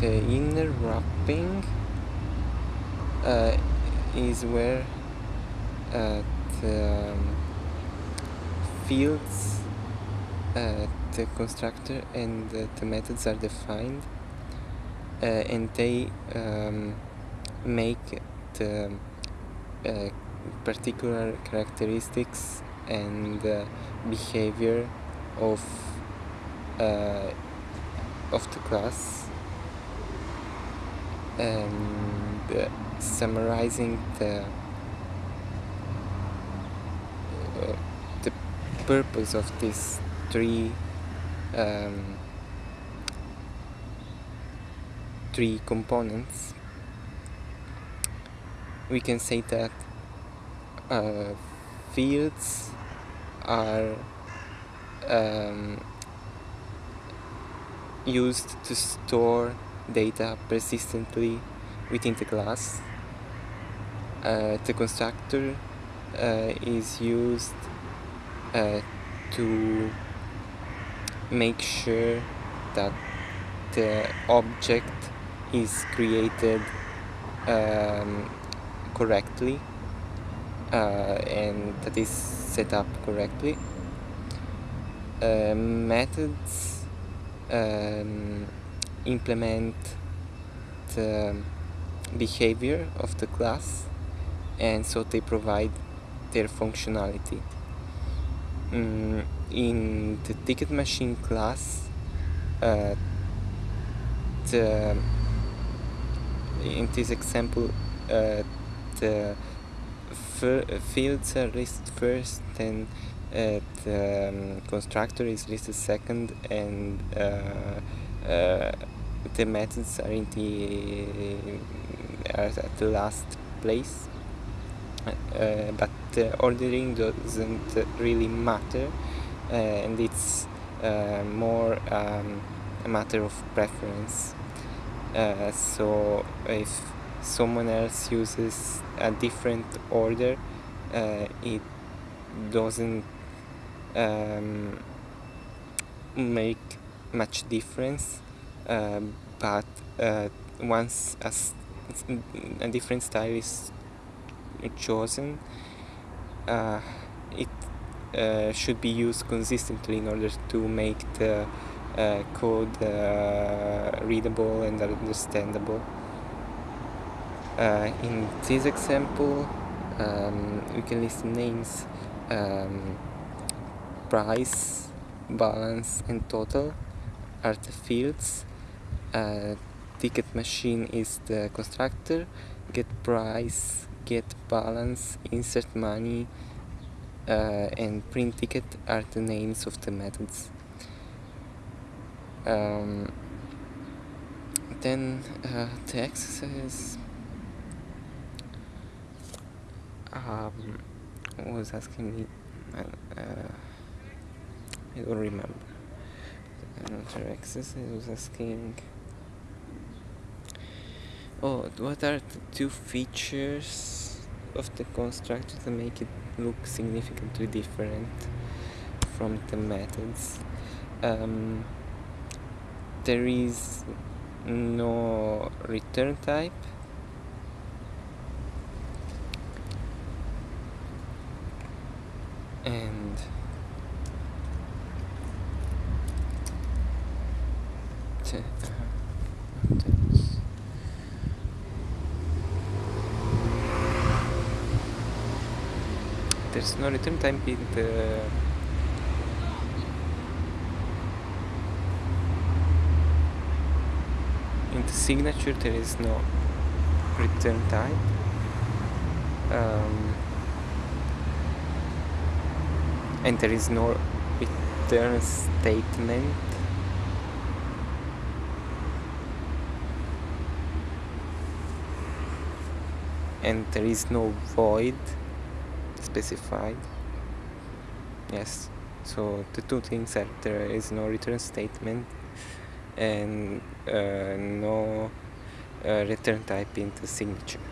the inner wrapping uh, is where uh, the um, fields uh, the constructor and the, the methods are defined uh, and they um, make the uh, particular characteristics and uh, behavior of of the class and uh, summarizing the uh, the purpose of these three um, three components we can say that uh, fields are um, used to store data persistently within the class. Uh, the constructor uh, is used uh, to make sure that the object is created um, correctly uh, and that is set up correctly. Uh, methods um, implement the behavior of the class and so they provide their functionality. Mm, in the ticket machine class, uh, the, in this example, uh, the fields are listed first, then uh, the um, constructor is listed second, and uh, the methods are in the are at the last place. Uh, but the ordering doesn't really matter, uh, and it's uh, more um, a matter of preference. so if someone else uses a different order uh, it doesn't um, make much difference uh, but uh, once a, a, different style is chosen uh, it uh, should be used consistently in order to make the uh, code readable and understandable. Uh, in this example, um, we can list names um, price, balance and total are the fields. Uh, ticket machine is the constructor, get price, get balance, insert money uh, and print ticket are the names of the methods. Um, then uh, the um, was asking me uh, I don't remember another exercise was asking. Oh what are the two features of the constructor to make it look significantly different from the methods? Um, there is no return type. And there's no return type in the in the signature there is no return type um, and there is no return statement and there is no void specified. Yes so the two things are there is no return statement and uh, no uh, return type in the signature